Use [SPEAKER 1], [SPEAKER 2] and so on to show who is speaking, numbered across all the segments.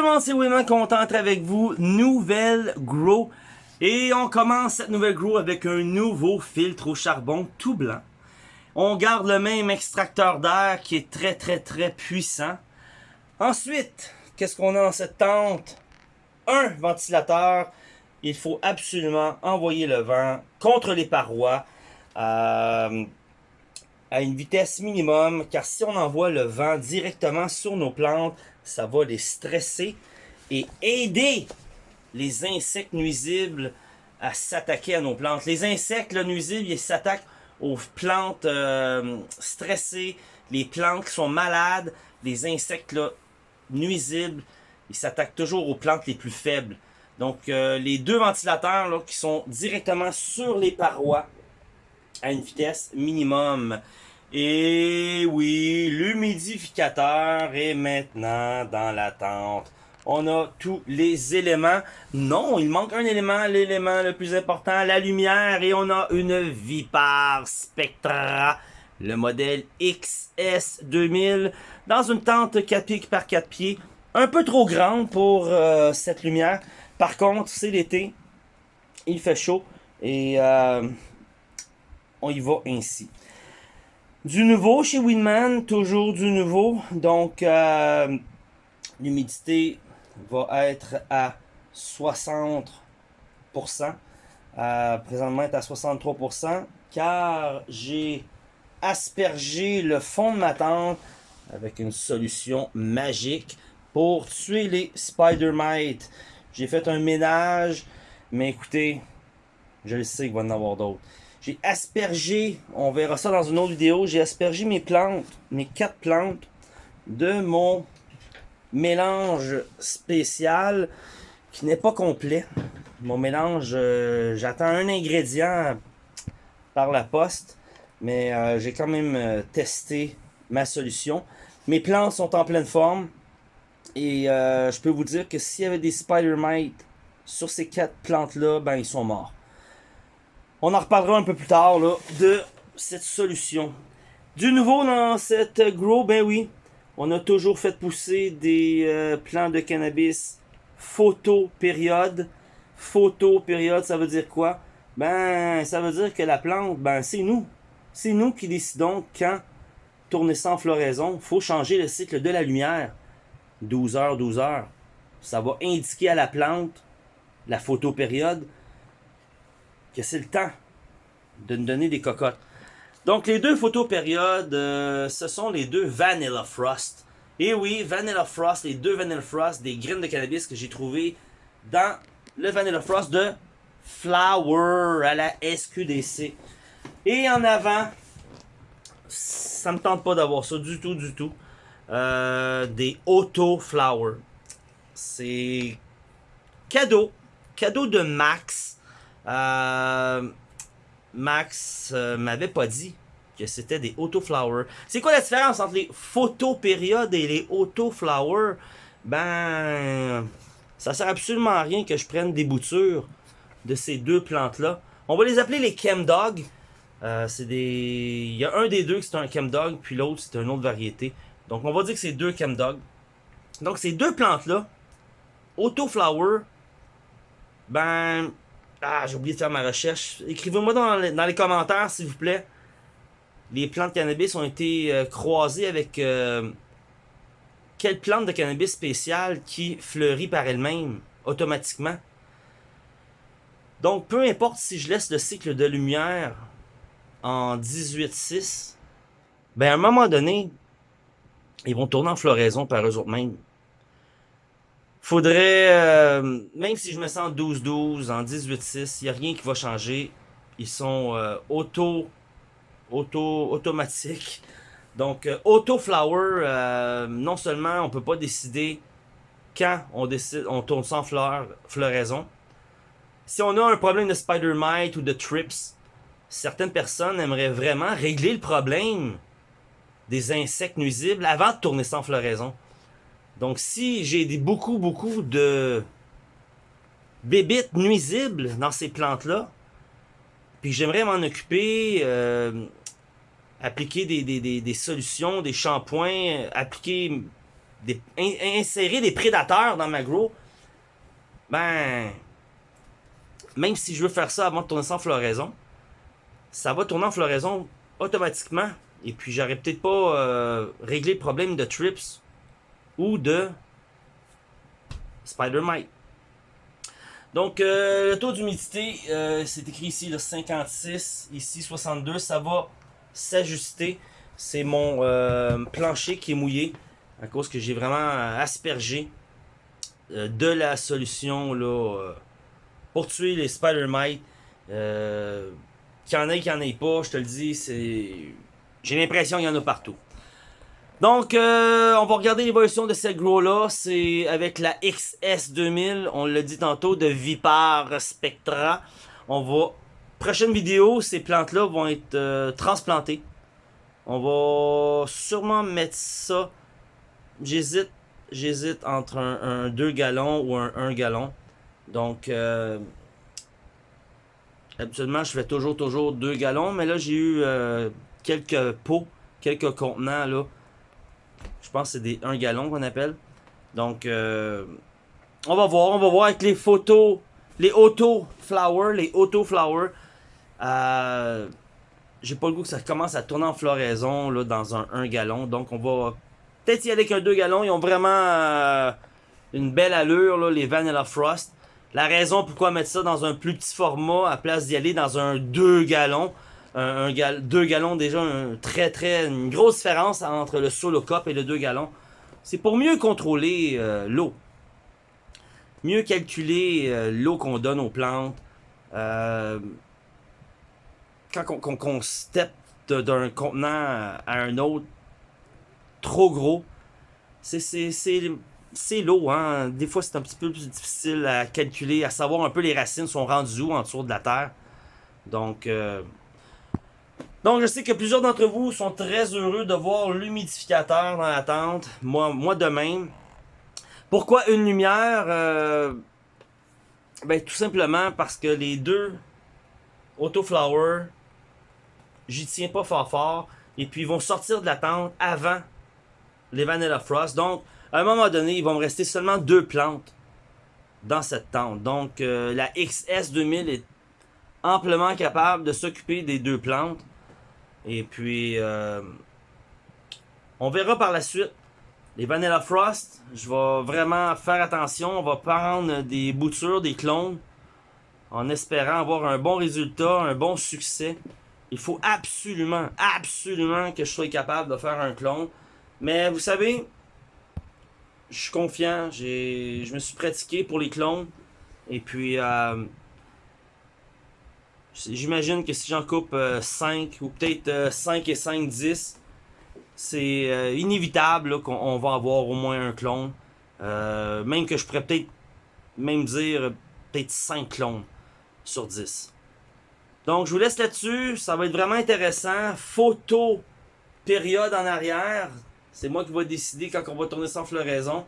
[SPEAKER 1] tout le monde, c'est d'être avec vous. Nouvelle grow. Et on commence cette nouvelle grow avec un nouveau filtre au charbon tout blanc. On garde le même extracteur d'air qui est très très très puissant. Ensuite, qu'est-ce qu'on a dans cette tente? Un ventilateur. Il faut absolument envoyer le vent contre les parois. Euh, à une vitesse minimum, car si on envoie le vent directement sur nos plantes, ça va les stresser et aider les insectes nuisibles à s'attaquer à nos plantes. Les insectes nuisibles, ils s'attaquent aux plantes euh, stressées, les plantes qui sont malades, les insectes nuisibles, ils s'attaquent toujours aux plantes les plus faibles. Donc, euh, les deux ventilateurs là, qui sont directement sur les parois, à une vitesse minimum. Et oui, l'humidificateur est maintenant dans la tente. On a tous les éléments. Non, il manque un élément, l'élément le plus important, la lumière. Et on a une Vipar Spectra, le modèle XS2000, dans une tente 4 pieds par 4 pieds. Un peu trop grande pour euh, cette lumière. Par contre, c'est l'été. Il fait chaud. Et... Euh, on y va ainsi. Du nouveau chez Winman, toujours du nouveau. Donc, euh, l'humidité va être à 60%. Euh, présentement, est à 63%. Car j'ai aspergé le fond de ma tente avec une solution magique pour tuer les spider mites. J'ai fait un ménage, mais écoutez, je le sais qu'il va y en avoir d'autres. J'ai aspergé, on verra ça dans une autre vidéo, j'ai aspergé mes plantes, mes quatre plantes, de mon mélange spécial qui n'est pas complet. Mon mélange, euh, j'attends un ingrédient par la poste, mais euh, j'ai quand même euh, testé ma solution. Mes plantes sont en pleine forme et je peux vous dire que s'il y avait des spider mites sur ces quatre plantes-là, ben ils sont morts. On en reparlera un peu plus tard de cette solution. Du nouveau dans cette grow, ben oui, on a toujours fait pousser des euh, plants de cannabis photo période. Photo période, ça veut dire quoi? Ben, ça veut dire que la plante, ben c'est nous. C'est nous qui décidons quand tourner sans floraison. faut changer le cycle de la lumière. 12 heures, 12 heures. Ça va indiquer à la plante la photopériode que c'est le temps de nous donner des cocottes. Donc, les deux photos périodes, euh, ce sont les deux Vanilla Frost. Et oui, Vanilla Frost, les deux Vanilla Frost, des graines de cannabis que j'ai trouvé dans le Vanilla Frost de Flower à la SQDC. Et en avant, ça me tente pas d'avoir ça du tout, du tout. Euh, des Auto Flower. C'est cadeau. Cadeau de Max. Euh, Max euh, m'avait pas dit que c'était des autoflowers. C'est quoi la différence entre les photopériodes et les autoflowers? Ben, ça sert absolument à rien que je prenne des boutures de ces deux plantes-là. On va les appeler les chemdog. Euh, c'est des... Il y a un des deux qui c'est un chemdog, puis l'autre c'est une autre variété. Donc on va dire que c'est deux chemdog. Donc ces deux plantes-là, autoflower, ben, ah, j'ai oublié de faire ma recherche. Écrivez-moi dans, les commentaires, s'il vous plaît. Les plantes de cannabis ont été euh, croisées avec euh, quelle plante de cannabis spéciale qui fleurit par elle-même, automatiquement? Donc, peu importe si je laisse le cycle de lumière en 18.6, ben à un moment donné, ils vont tourner en floraison par eux mêmes faudrait, euh, même si je me sens 12-12, en 18-6, il n'y a rien qui va changer. Ils sont euh, auto, auto, automatiques. Donc, euh, auto flower, non seulement on peut pas décider quand on décide, on tourne sans fleur, floraison. Si on a un problème de spider mite ou de trips, certaines personnes aimeraient vraiment régler le problème des insectes nuisibles avant de tourner sans floraison. Donc, si j'ai beaucoup, beaucoup de bébites nuisibles dans ces plantes-là, puis j'aimerais m'en occuper, euh, appliquer des, des, des, solutions, des shampoings, appliquer des, insérer des prédateurs dans ma grow, ben, même si je veux faire ça avant de tourner ça en floraison, ça va tourner en floraison automatiquement. Et puis, j'aurais peut-être pas euh, réglé le problème de trips ou de spider mite. Donc, euh, le taux d'humidité, euh, c'est écrit ici le 56, ici 62, ça va s'ajuster. C'est mon euh, plancher qui est mouillé à cause que j'ai vraiment aspergé de la solution pour tuer les spider mites. qu'il y en ait, qu'il n'y en ait pas, je te le dis, c'est j'ai l'impression qu'il y en a partout. Donc, euh, on va regarder l'évolution de cette grow-là. C'est avec la XS2000, on l'a dit tantôt, de Vipar Spectra. On va... Prochaine vidéo, ces plantes-là vont être euh, transplantées. On va sûrement mettre ça... J'hésite j'hésite entre un, 2 gallons ou un 1 gallon. Donc, euh, habituellement, je fais toujours, toujours 2 gallons. Mais là, j'ai eu quelques pots, quelques contenants, là je pense que c'est des 1 gallon qu'on appelle. Donc, euh, on va voir. On va voir avec les photos, les auto flower, les auto flower. Euh, J'ai pas le goût que ça commence à tourner en floraison là, dans un 1 gallon. Donc, on va peut-être y aller avec un 2 gallons. Ils ont vraiment euh, une belle allure, là, les Vanilla Frost. La raison pourquoi mettre ça dans un plus petit format à place d'y aller dans un 2 gallons un, deux gallons déjà un très très grosse différence entre le solo cup et le 2 gallons. C'est pour mieux contrôler euh, l'eau. Mieux calculer euh, l'eau qu'on donne aux plantes. Euh, quand on, step d'un contenant à un autre trop gros, c'est l'eau. Hein? Des fois, c'est un petit peu plus difficile à calculer, à savoir un peu les racines sont rendues où en dessous de la terre. Donc, donc, je sais que plusieurs d'entre vous sont très heureux de voir l'humidificateur dans la tente. Moi, moi de même. Pourquoi une lumière? Euh, ben, tout simplement parce que les deux Autoflower, j'y tiens pas fort fort. Et puis, ils vont sortir de la tente avant les Vanilla Frost. Donc, à un moment donné, il va me rester seulement deux plantes dans cette tente. Donc, euh, la XS2000 est amplement capable de s'occuper des deux plantes. Et puis, euh, on verra par la suite. Les Vanilla Frost, je vais vraiment faire attention. On va prendre des boutures, des clones, en espérant avoir un bon résultat, un bon succès. Il faut absolument, absolument que je sois capable de faire un clone. Mais vous savez, je suis confiant. Je me suis pratiqué pour les clones. Et puis, euh, J'imagine que si j'en coupe 5 euh, ou peut-être 5 euh, et 5, 10, c'est euh, inévitable qu'on va avoir au moins un clone. même que je pourrais peut-être même dire peut-être 5 clones sur 10. Donc je vous laisse là-dessus, ça va être vraiment intéressant. Photo, période en arrière, c'est moi qui vais décider quand on va tourner sans floraison.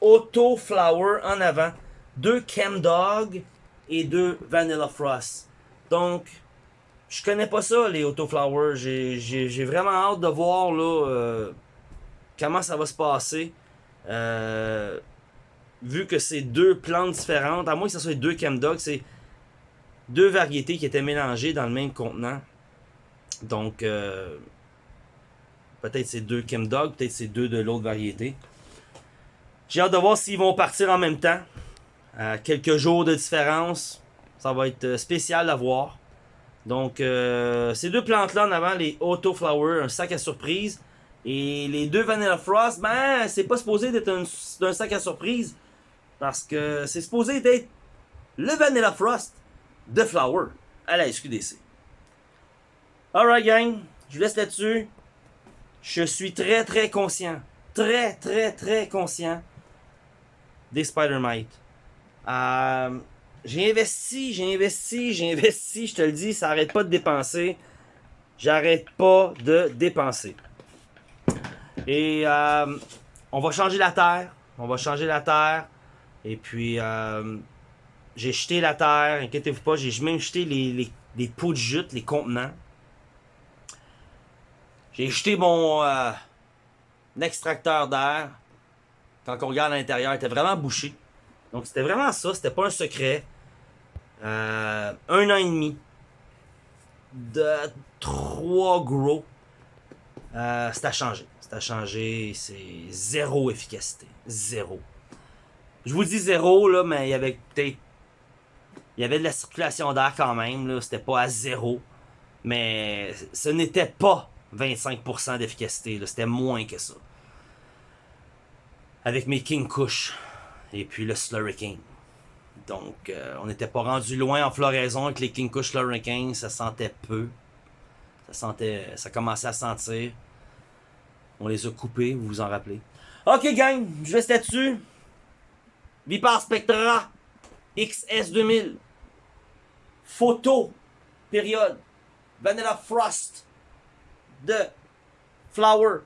[SPEAKER 1] Auto Flower en avant, deux Dog et deux Vanilla Frost. Donc, je connais pas ça, les Autoflowers. J'ai vraiment hâte de voir là, euh, comment ça va se passer. Euh, vu que c'est deux plantes différentes, à moins que ce soit deux Chemdog, c'est deux variétés qui étaient mélangées dans le même contenant. Donc, euh, peut-être c'est deux Chemdog, peut-être c'est deux de l'autre variété. J'ai hâte de voir s'ils vont partir en même temps. Quelques jours de différence. Ça va être euh, spécial à voir. Donc, euh, ces deux plantes-là en avant, les Auto Flower, un sac à surprise. Et les deux Vanilla Frost, ben, c'est pas supposé d'être un, sac à surprise. Parce que c'est supposé d'être le Vanilla Frost de Flower à la SQDC. Alright, gang. Je vous laisse là-dessus. Je suis très, très conscient. Très, très, très conscient des Spider-Mite. Euh, j'ai investi, j'ai investi, j'ai investi, je te le dis, ça arrête pas de dépenser. J'arrête pas de dépenser. Et euh, on va changer la terre. On va changer la terre. Et puis, euh, j'ai jeté la terre. Inquiétez-vous pas, j'ai même jeté les, pots de jute, les contenants. J'ai jeté mon euh, extracteur d'air. quand on regarde à l'intérieur, était vraiment bouché. Donc c'était vraiment ça, c'était pas un secret. Euh, un an et demi de trois gros. Euh, c'est à changer. C'est. C'est zéro efficacité. Zéro. Je vous dis zéro, là, mais il y avait peut-être. Il y avait de la circulation d'air quand même, là. C'était pas à zéro. Mais ce n'était pas 25% d'efficacité, C'était moins que ça. Avec mes King Kush. Et puis le Slurricane. Donc, euh, on n'était pas rendu loin en floraison avec les King Kush Slurricane. Ça sentait peu. Ça sentait. Ça commençait à sentir. On les a coupés, vous vous en rappelez. Ok, gang, je reste là-dessus. Vipar Spectra XS2000. Photo. Période. Vanilla Frost. De Flower.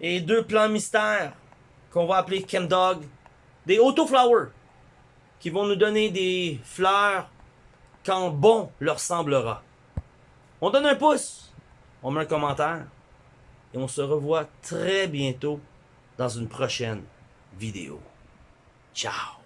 [SPEAKER 1] Et deux plans mystères qu'on va appeler Dog. Des Auto-Flower. Qui vont nous donner des fleurs quand bon leur semblera. On donne un pouce. On met un commentaire. Et on se revoit très bientôt dans une prochaine vidéo. Ciao